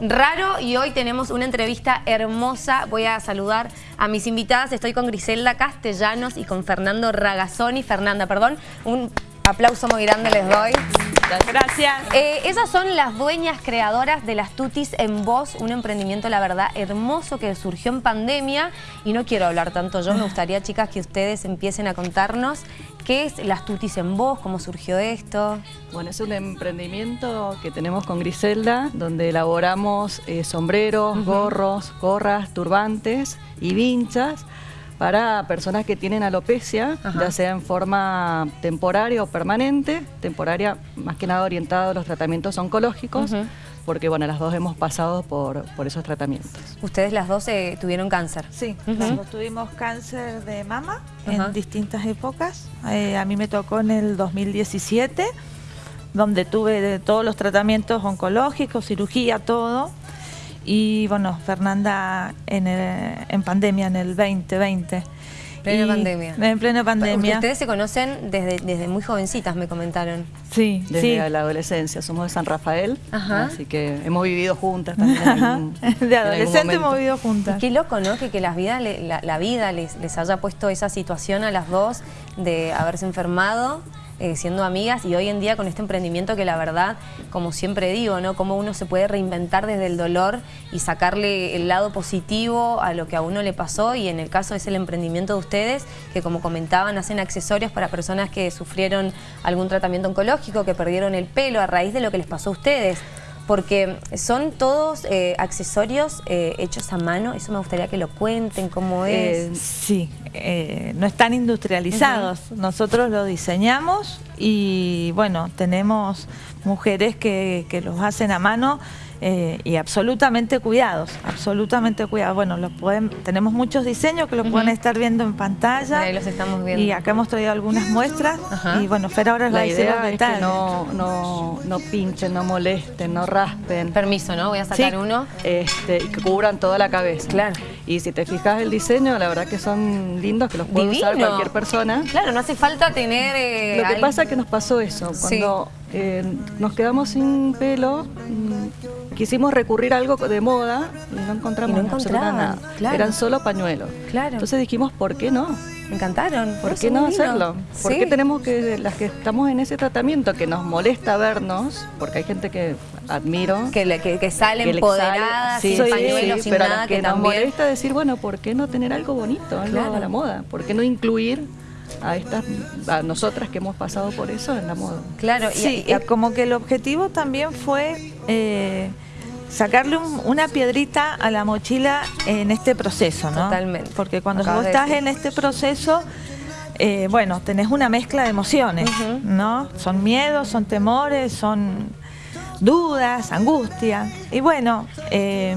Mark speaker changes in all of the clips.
Speaker 1: raro y hoy tenemos una entrevista hermosa. Voy a saludar a mis invitadas. Estoy con Griselda Castellanos y con Fernando Ragazzoni. Fernanda, perdón. Un aplauso muy grande les doy.
Speaker 2: Gracias.
Speaker 1: Eh, esas son las dueñas creadoras de las Tutis en Voz, un emprendimiento, la verdad, hermoso que surgió en pandemia. Y no quiero hablar tanto yo, me gustaría, chicas, que ustedes empiecen a contarnos qué es las Tutis en Voz, cómo surgió esto.
Speaker 2: Bueno, es un emprendimiento que tenemos con Griselda, donde elaboramos eh, sombreros, gorros, gorras, turbantes y vinchas para personas que tienen alopecia, ya sea en forma temporaria o permanente, temporaria más que nada orientada a los tratamientos oncológicos, porque bueno, las dos hemos pasado por, por esos tratamientos.
Speaker 1: ¿Ustedes las dos eh, tuvieron cáncer?
Speaker 3: Sí, nosotros tuvimos cáncer de mama en distintas épocas. Eh, a mí me tocó en el 2017, donde tuve todos los tratamientos oncológicos, cirugía, todo. Y bueno, Fernanda en, en pandemia, en el 2020.
Speaker 1: Pleno pandemia.
Speaker 3: En plena pandemia.
Speaker 1: Ustedes se conocen desde, desde muy jovencitas, me comentaron.
Speaker 2: Sí, desde la adolescencia. Somos de San Rafael, así que hemos vivido juntas también.
Speaker 3: de adolescente hemos vivido juntas.
Speaker 1: qué loco, ¿no? Que, que la vida, la, vida les, les haya puesto esa situación a las dos de haberse enfermado eh, siendo amigas y hoy en día con este emprendimiento que la verdad, como siempre digo, ¿no? Cómo uno se puede reinventar desde el dolor y sacarle el lado positivo a lo que a uno le pasó y en el caso es el emprendimiento de ustedes que como comentaban hacen accesorios para personas que sufrieron algún tratamiento oncológico, que perdieron el pelo a raíz de lo que les pasó a ustedes porque son todos eh, accesorios eh, hechos a mano, eso me gustaría que lo cuenten, cómo
Speaker 3: eh, es. sí, no están industrializados, nosotros lo diseñamos y bueno, tenemos mujeres que, que los hacen a mano eh, y absolutamente cuidados, absolutamente cuidados. Bueno, lo pueden, tenemos muchos diseños que lo pueden estar viendo en pantalla.
Speaker 1: Ahí los estamos viendo.
Speaker 3: Y acá hemos traído algunas muestras. Y bueno, Fer ahora
Speaker 2: la idea es que no, no, no pinchen, no molesten, no raspen.
Speaker 1: Permiso, ¿no? Voy a sacar uno.
Speaker 2: Este, y que cubran toda la cabeza.
Speaker 1: Claro.
Speaker 2: Y si te fijas el diseño, la verdad que son lindos, que los puede usar cualquier persona.
Speaker 1: Claro, no hace falta tener... Eh,
Speaker 2: lo que pasa es que nos pasó eso, cuando eh, nos quedamos sin pelo, mm, quisimos recurrir a algo de moda y no encontramos nada. Eran solo pañuelos.
Speaker 1: Claro.
Speaker 2: Entonces dijimos, ¿por qué no?
Speaker 1: Me encantaron.
Speaker 2: ¿Por qué no hacerlo? ¿Por qué tenemos que, las que estamos en ese tratamiento, que nos molesta vernos, porque hay gente que admiro.
Speaker 1: Que, le, que, sale empoderada, sin pañuelos, sin
Speaker 2: pero
Speaker 1: nada,
Speaker 2: que, nos molesta decir, bueno, ¿por qué no tener algo bonito, algo a la moda? ¿Por qué no incluir a estas a nosotras que hemos pasado por eso en la moda.
Speaker 3: Claro, sí, y, como que el objetivo también fue eh, sacarle una piedrita a la mochila en este proceso, ¿no?
Speaker 1: Totalmente.
Speaker 3: Porque cuando vos estás en este proceso, eh, bueno, tenés una mezcla de emociones, ¿no? Son miedos, son temores, son dudas, angustia. Y bueno, eh,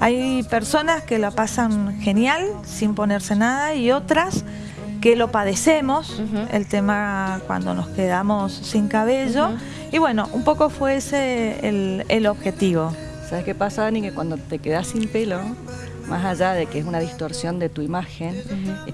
Speaker 3: hay personas que la pasan genial sin ponerse nada y otras que lo padecemos, el tema cuando nos quedamos sin cabello. Y bueno, un poco fue ese el, objetivo.
Speaker 2: ¿Sabes qué pasa, Dani? Que cuando te quedas sin pelo, más allá de que es una distorsión de tu imagen,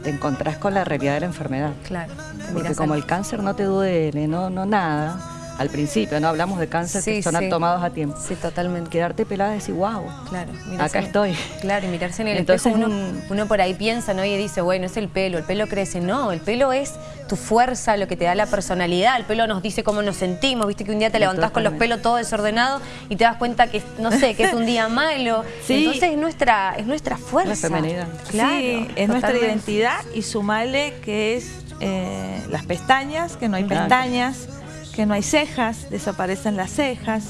Speaker 2: te encontrás con la realidad de la enfermedad.
Speaker 1: Claro.
Speaker 2: Porque como el cáncer no te duele, no, no nada, al principio, ¿no? Hablamos de cáncer que son tomados a tiempo.
Speaker 1: Sí, totalmente.
Speaker 2: Quedarte pelada y decir, wow,
Speaker 1: claro,
Speaker 2: acá estoy.
Speaker 1: Claro, y mirarse en el Entonces, espejo, uno, por ahí piensa, ¿no? Y dice, bueno, es el pelo, el pelo crece. No, el pelo es tu fuerza, lo que te da la personalidad. El pelo nos dice cómo nos sentimos. Viste que un día te levantás con los pelos todo desordenados y te das cuenta que, no sé, que es un día malo. Entonces es nuestra, es nuestra fuerza.
Speaker 2: femenidad.
Speaker 3: Claro, sí, es nuestra identidad y sumale que es eh, las pestañas, que no hay pestañas que no hay cejas, desaparecen las cejas,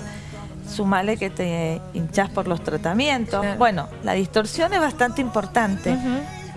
Speaker 3: sumale que te hinchas por los tratamientos. Bueno, la distorsión es bastante importante,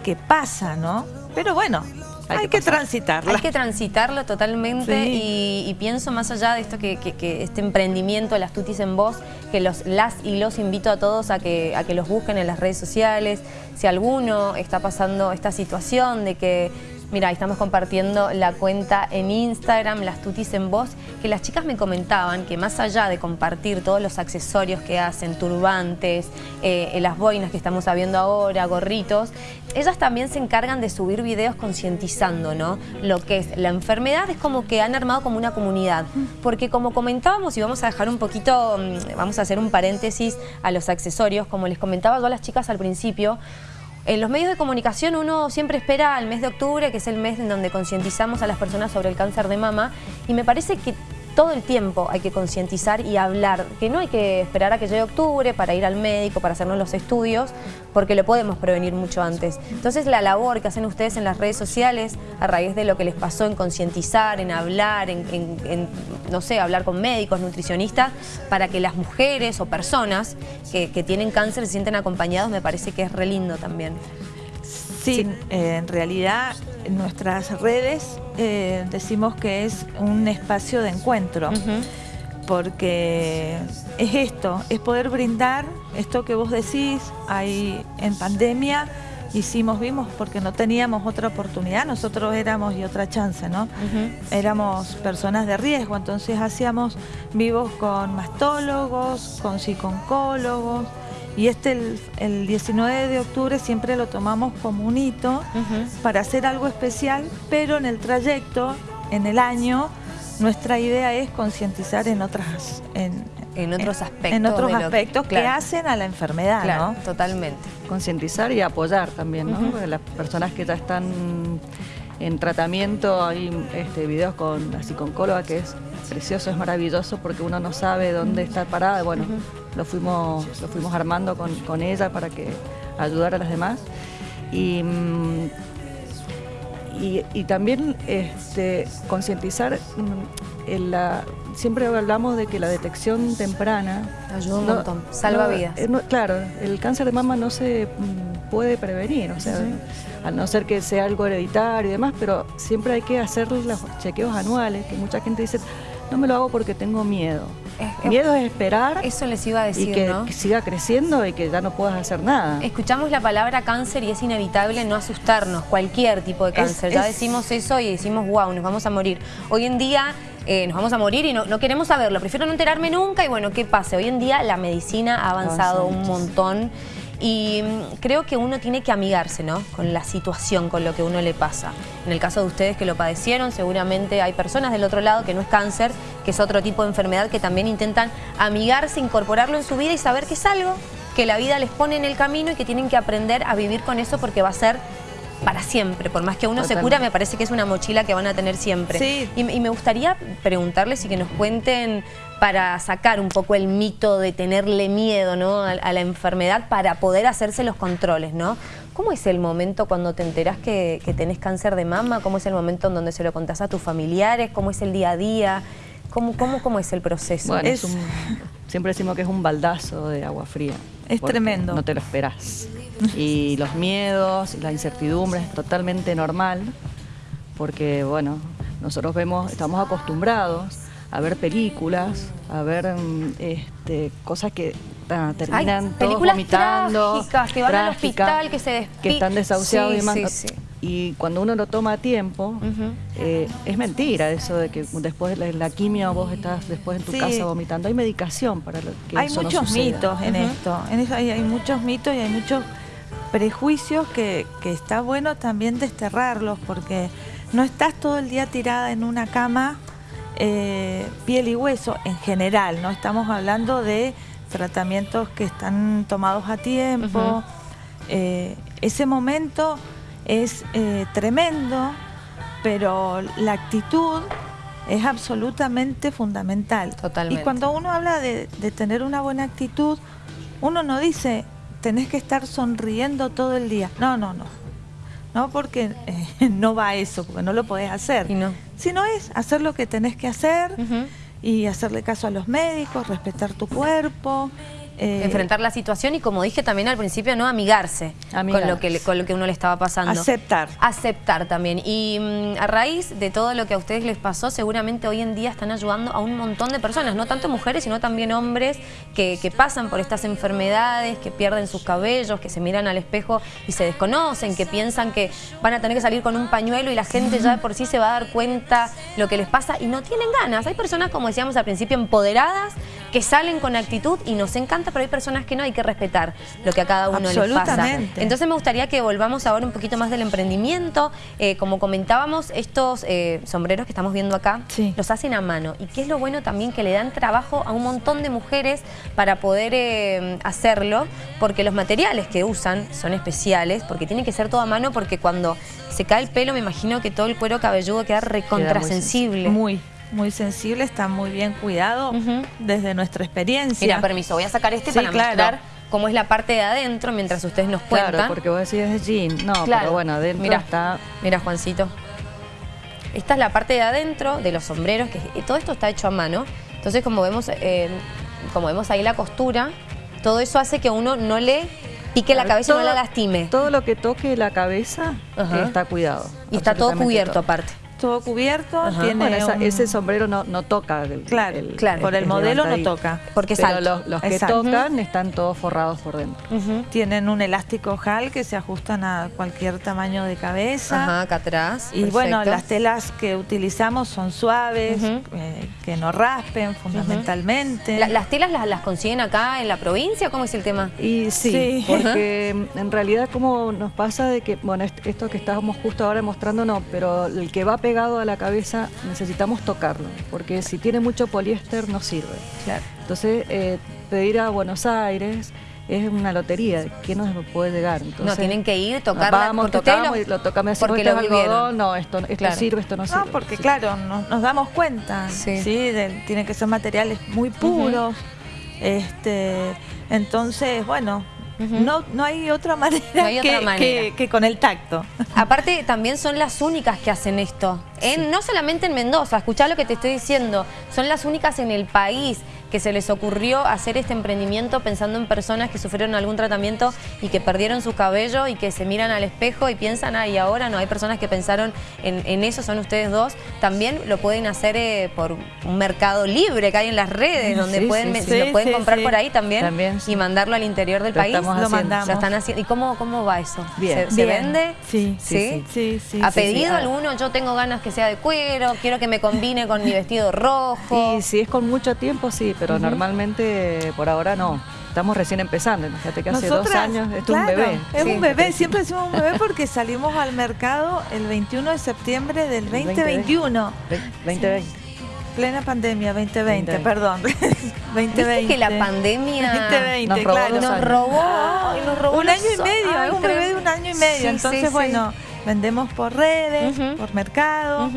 Speaker 3: que pasa, ¿no? Pero bueno, hay, que, transitarlo.
Speaker 1: Hay que transitarlo totalmente y, pienso más allá de esto que, este emprendimiento, las tutis en voz, que los, las y los invito a todos a que, a que los busquen en las redes sociales. Si alguno está pasando esta situación de que Mira, estamos compartiendo la cuenta en Instagram, Las Tutis en Voz, que las chicas me comentaban que más allá de compartir todos los accesorios que hacen, turbantes, eh, las boinas que estamos viendo ahora, gorritos, ellas también se encargan de subir videos concientizando, ¿no? Lo que es la enfermedad es como que han armado como una comunidad, porque como comentábamos y vamos a dejar un poquito, mm, vamos a hacer un paréntesis a los accesorios, como les comentaba yo a las chicas al principio, en los medios de comunicación uno siempre espera al mes de octubre, que es el mes en donde concientizamos a las personas sobre el cáncer de mama, y me parece que todo el tiempo hay que concientizar y hablar, que no hay que esperar a que llegue octubre para ir al médico, para hacernos los estudios, porque lo podemos prevenir mucho antes. Entonces la labor que hacen ustedes en las redes sociales, a raíz de lo que les pasó en concientizar, en hablar, en, no sé, hablar con médicos, nutricionistas, para que las mujeres o personas que, tienen cáncer se sienten acompañados, me parece que es re lindo también.
Speaker 3: Sí, eh, en realidad en nuestras redes eh, decimos que es un espacio de encuentro, porque es esto, es poder brindar esto que vos decís, ahí en pandemia hicimos, vimos, porque no teníamos otra oportunidad, nosotros éramos y otra chance, ¿no? Éramos personas de riesgo, entonces hacíamos vivos con mastólogos, con psiconcólogos, y este, el, 19 de octubre, siempre lo tomamos como un hito para hacer algo especial, pero en el trayecto, en el año, nuestra idea es concientizar en otras...
Speaker 1: En, otros aspectos.
Speaker 3: En otros aspectos que, hacen a la enfermedad,
Speaker 1: claro, totalmente.
Speaker 2: Concientizar y apoyar también, ¿no? Las personas que ya están en tratamiento, hay este, videos con la psiconcóloga que es precioso, es maravilloso porque uno no sabe dónde está parada. Bueno, lo fuimos, lo fuimos armando con, ella para que ayudara a las demás. Y, mm, y, también este, concientizar mm, en la, siempre hablamos de que la detección temprana
Speaker 1: ayuda un montón, salva vidas.
Speaker 2: Eh, claro, el cáncer de mama no se mm, puede prevenir, o sea, a no ser que sea algo hereditario y demás, pero siempre hay que hacer los chequeos anuales, que mucha gente dice, no me lo hago porque tengo miedo. miedo es esperar.
Speaker 1: Eso les iba a decir,
Speaker 2: y que, siga creciendo y que ya no puedas hacer nada.
Speaker 1: Escuchamos la palabra cáncer y es inevitable no asustarnos, cualquier tipo de cáncer. ya decimos eso y decimos, wow, nos vamos a morir. Hoy en día eh, nos vamos a morir y no, no, queremos saberlo. Prefiero no enterarme nunca y bueno, ¿qué pase? Hoy en día la medicina ha avanzado un montón y mm, creo que uno tiene que amigarse ¿no? con la situación, con lo que uno le pasa. En el caso de ustedes que lo padecieron, seguramente hay personas del otro lado que no es cáncer, que es otro tipo de enfermedad, que también intentan amigarse, incorporarlo en su vida y saber que es algo que la vida les pone en el camino y que tienen que aprender a vivir con eso porque va a ser para siempre. Por más que uno se cura, me parece que es una mochila que van a tener siempre. Y, me gustaría preguntarles y que nos cuenten para sacar un poco el mito de tenerle miedo ¿no? a, la enfermedad para poder hacerse los controles, ¿no? ¿Cómo es el momento cuando te enterás que, tenés cáncer de mama? ¿Cómo es el momento en donde se lo contás a tus familiares? ¿Cómo es el día a día? ¿Cómo, cómo, cómo es el proceso?
Speaker 2: siempre decimos que es un baldazo de agua fría.
Speaker 3: Es tremendo.
Speaker 2: No te lo esperás. Y los miedos, la incertidumbre es totalmente normal, porque bueno, nosotros vemos, estamos acostumbrados a ver películas, a ver mm, este, cosas que terminan todos vomitando,
Speaker 1: que van al hospital, que se
Speaker 2: que están desahuciados y demás. Y cuando uno lo toma a tiempo, eh, es mentira eso de que después de la, quimio vos estás después en tu casa vomitando. Hay medicación para lo que
Speaker 3: Hay muchos mitos en esto. En eso hay, hay, muchos mitos y hay muchos prejuicios que, que está bueno también desterrarlos porque no estás todo el día tirada en una cama eh, piel y hueso en general, ¿no? Estamos hablando de tratamientos que están tomados a tiempo. Eh, ese momento es eh, tremendo, pero la actitud es absolutamente fundamental.
Speaker 1: Totalmente.
Speaker 3: Y cuando uno habla de, de tener una buena actitud, uno no dice tenés que estar sonriendo todo el día. No, no, no. ¿no? Porque eh, no va eso, porque no lo podés hacer.
Speaker 1: Y no.
Speaker 3: Sino es hacer lo que tenés que hacer y hacerle caso a los médicos, respetar tu cuerpo, eh,
Speaker 1: Enfrentar la situación y como dije también al principio, no amigarse,
Speaker 2: Amigarse.
Speaker 1: Con, lo que, con lo que uno le estaba pasando.
Speaker 3: Aceptar.
Speaker 1: Aceptar también. Y mm, a raíz de todo lo que a ustedes les pasó, seguramente hoy en día están ayudando a un montón de personas, no tanto mujeres, sino también hombres que, que pasan por estas enfermedades, que pierden sus cabellos, que se miran al espejo y se desconocen, que piensan que van a tener que salir con un pañuelo y la gente ya de por sí se va a dar cuenta lo que les pasa y no tienen ganas. Hay personas, como decíamos al principio, empoderadas, que salen con actitud y nos encanta, pero hay personas que no, hay que respetar lo que a cada uno les pasa. Entonces me gustaría que volvamos ahora un poquito más del emprendimiento. Eh, como comentábamos, estos eh, sombreros que estamos viendo acá
Speaker 3: Sí.
Speaker 1: los hacen a mano. Y qué es lo bueno también que le dan trabajo a un montón de mujeres para poder eh, hacerlo, porque los materiales que usan son especiales, porque tiene que ser todo a mano, porque cuando se cae el pelo me imagino que todo el cuero cabelludo queda recontrasensible.
Speaker 3: Muy, muy sensible, está muy bien cuidado desde nuestra experiencia.
Speaker 1: Mira, permiso, voy a sacar este
Speaker 3: Sí,
Speaker 1: para
Speaker 3: claro.
Speaker 1: mostrar cómo es la parte de adentro mientras ustedes nos cuentan.
Speaker 2: Claro, porque vos decís es jean. No,
Speaker 1: Claro.
Speaker 2: pero bueno, adentro
Speaker 1: Mira,
Speaker 2: está...
Speaker 1: Mira, Juancito. Esta es la parte de adentro de los sombreros, que todo esto está hecho a mano. Entonces, como vemos, eh, como vemos ahí la costura, todo eso hace que uno no le pique la cabeza y no
Speaker 2: todo-
Speaker 1: la lastime.
Speaker 2: Todo lo que toque la cabeza
Speaker 1: Ajá.
Speaker 2: está cuidado.
Speaker 1: Y está todo cubierto
Speaker 2: todo.
Speaker 1: aparte.
Speaker 3: Todo cubierto,
Speaker 1: Ajá.
Speaker 3: tiene
Speaker 2: Bueno, esa-
Speaker 3: un-
Speaker 2: ese sombrero no, no toca. el-
Speaker 3: Claro,
Speaker 1: claro.
Speaker 3: por el modelo no toca.
Speaker 1: Porque
Speaker 2: Pero los, los que
Speaker 3: Exacto.
Speaker 2: tocan están todos forrados por dentro.
Speaker 3: Tienen un elástico JAL que se ajustan a cualquier tamaño de cabeza.
Speaker 1: Ajá, acá atrás.
Speaker 3: Y bueno, las telas que utilizamos son suaves, eh, que no raspen fundamentalmente.
Speaker 1: La- ¿Las telas las, las consiguen acá en la provincia? ¿Cómo es el tema?
Speaker 2: Y sí,
Speaker 3: Sí.
Speaker 2: porque en realidad como nos pasa de que, bueno, est- esto que estábamos justo ahora mostrando no, pero el que va pegado a la cabeza necesitamos tocarlo, porque si tiene mucho poliéster no sirve.
Speaker 1: Claro.
Speaker 2: Entonces, eh, pedir a Buenos Aires es una lotería, ¿quién nos puede llegar?
Speaker 1: no,
Speaker 2: Entonces,
Speaker 1: tienen que ir, tocarla.
Speaker 2: Vamos,
Speaker 1: porque
Speaker 2: tocamos y lo tocamos
Speaker 1: porque
Speaker 2: porque
Speaker 1: lo
Speaker 2: es
Speaker 1: vivieron.
Speaker 2: algodón, no, esto, esto
Speaker 1: Claro.
Speaker 2: sirve, esto no,
Speaker 3: No,
Speaker 2: sirve.
Speaker 3: porque
Speaker 2: Sí.
Speaker 3: claro, nos, nos damos cuenta,
Speaker 1: Sí.
Speaker 3: sí, de- tienen que ser materiales muy puros, este, entonces, bueno, No, no hay otra manera,
Speaker 1: No hay otra
Speaker 3: que,
Speaker 1: manera.
Speaker 3: que- que con el tacto.
Speaker 1: Aparte, también son las únicas que hacen esto. En, No solamente en Mendoza, escuchá lo que te estoy diciendo. Son las únicas en el país que se les ocurrió hacer este emprendimiento pensando en personas que sufrieron algún tratamiento y que perdieron su cabello y que se miran al espejo y piensan, ah, y ahora no, hay personas que pensaron en, en eso, son ustedes dos. También lo pueden hacer eh, por un mercado libre que hay en las redes, donde
Speaker 2: Sí,
Speaker 1: pueden,
Speaker 2: sí,
Speaker 3: sí.
Speaker 1: lo pueden
Speaker 3: Sí,
Speaker 1: comprar
Speaker 3: sí.
Speaker 1: por ahí también,
Speaker 2: También, sí.
Speaker 1: y mandarlo al interior del
Speaker 2: Lo
Speaker 1: país.
Speaker 2: estamos
Speaker 3: Lo mandamos.
Speaker 1: Lo están haciendo. ¿Y cómo, cómo va eso?
Speaker 2: Bien.
Speaker 1: ¿Se, vende?
Speaker 3: Sí,
Speaker 1: ¿Sí?
Speaker 3: Sí, sí.
Speaker 1: ¿Ha
Speaker 3: sí, sí.
Speaker 1: pedido
Speaker 3: Ah,
Speaker 1: alguno? Yo tengo ganas que sea de cuero, quiero que me combine con mi vestido rojo.
Speaker 2: Y si es con mucho tiempo, sí, pero normalmente por ahora no. Estamos recién empezando, imagínate que hace dos años, esto es
Speaker 3: claro,
Speaker 2: un bebé.
Speaker 3: Es
Speaker 1: Sí.
Speaker 3: un bebé, siempre decimos un bebé porque salimos al mercado el 21 de septiembre del 2021.
Speaker 2: Ve- 2020.
Speaker 3: Plena pandemia, 2020,
Speaker 2: 2020.
Speaker 3: perdón. 2020.
Speaker 1: Viste que la pandemia
Speaker 3: 2020,
Speaker 2: Nos robó
Speaker 3: claro.
Speaker 1: nos robó, ay, nos robó
Speaker 3: un año y medio, es un bebé de un año y medio.
Speaker 1: Sí,
Speaker 3: Entonces,
Speaker 1: sí, sí.
Speaker 3: bueno, vendemos por redes, por mercado.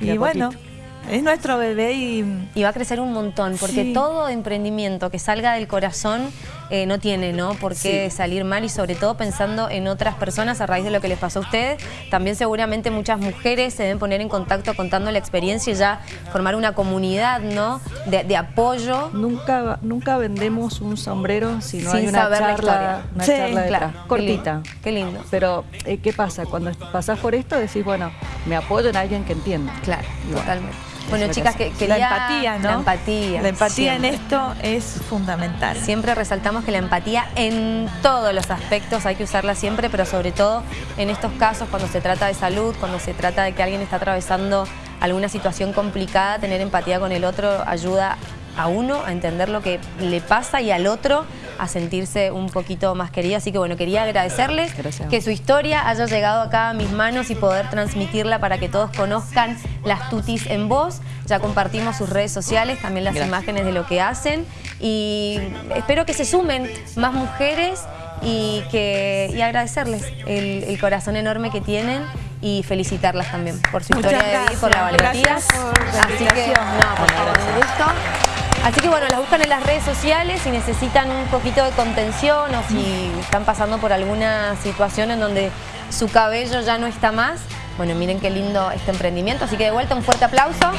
Speaker 3: Y bueno,
Speaker 2: poquito.
Speaker 3: Es nuestro bebé y
Speaker 1: Y va a crecer un montón, porque
Speaker 3: Sí.
Speaker 1: todo emprendimiento que salga del corazón eh, no tiene ¿no? por qué
Speaker 2: Sí.
Speaker 1: salir mal y sobre todo pensando en otras personas a raíz de lo que les pasó a ustedes. También seguramente muchas mujeres se deben poner en contacto contando la experiencia y ya formar una comunidad ¿no? de, de apoyo.
Speaker 2: Nunca, nunca vendemos un sombrero si no
Speaker 1: Sin
Speaker 2: hay una
Speaker 1: saber la
Speaker 2: charla, una
Speaker 3: Sí,
Speaker 2: charla
Speaker 1: claro. Qué
Speaker 2: cortita.
Speaker 1: lindo, qué lindo.
Speaker 2: Pero, eh, ¿qué pasa? Cuando pasás por esto decís, bueno, me apoyo en alguien que entienda.
Speaker 1: Claro,
Speaker 2: Igual.
Speaker 1: totalmente. Bueno,
Speaker 2: que
Speaker 1: chicas, que,
Speaker 3: la empatía, ¿no?
Speaker 1: La empatía.
Speaker 3: La empatía en esto es fundamental.
Speaker 1: Siempre resaltamos que la empatía en todos los aspectos hay que usarla siempre, pero sobre todo en estos casos cuando se trata de salud, cuando se trata de que alguien está atravesando alguna situación complicada, tener empatía con el otro ayuda a uno a entender lo que le pasa y al otro a sentirse un poquito más querido. Así que bueno, quería agradecerles
Speaker 2: Gracias.
Speaker 1: que su historia haya llegado acá a mis manos y poder transmitirla para que todos conozcan las tutis en voz. Ya compartimos sus redes sociales, también las
Speaker 2: Gracias.
Speaker 1: imágenes de lo que hacen y espero que se sumen más mujeres y, que, y agradecerles el, el corazón enorme que tienen y felicitarlas también por su
Speaker 3: Muchas
Speaker 1: historia de vida y por la valentía.
Speaker 3: Gracias por la
Speaker 1: Así que, no, por favor, un gusto. Así que bueno, las buscan en las redes sociales si necesitan un poquito de contención o si están pasando por alguna situación en donde su cabello ya no está más. Bueno, miren qué lindo este emprendimiento. Así que de vuelta un fuerte aplauso.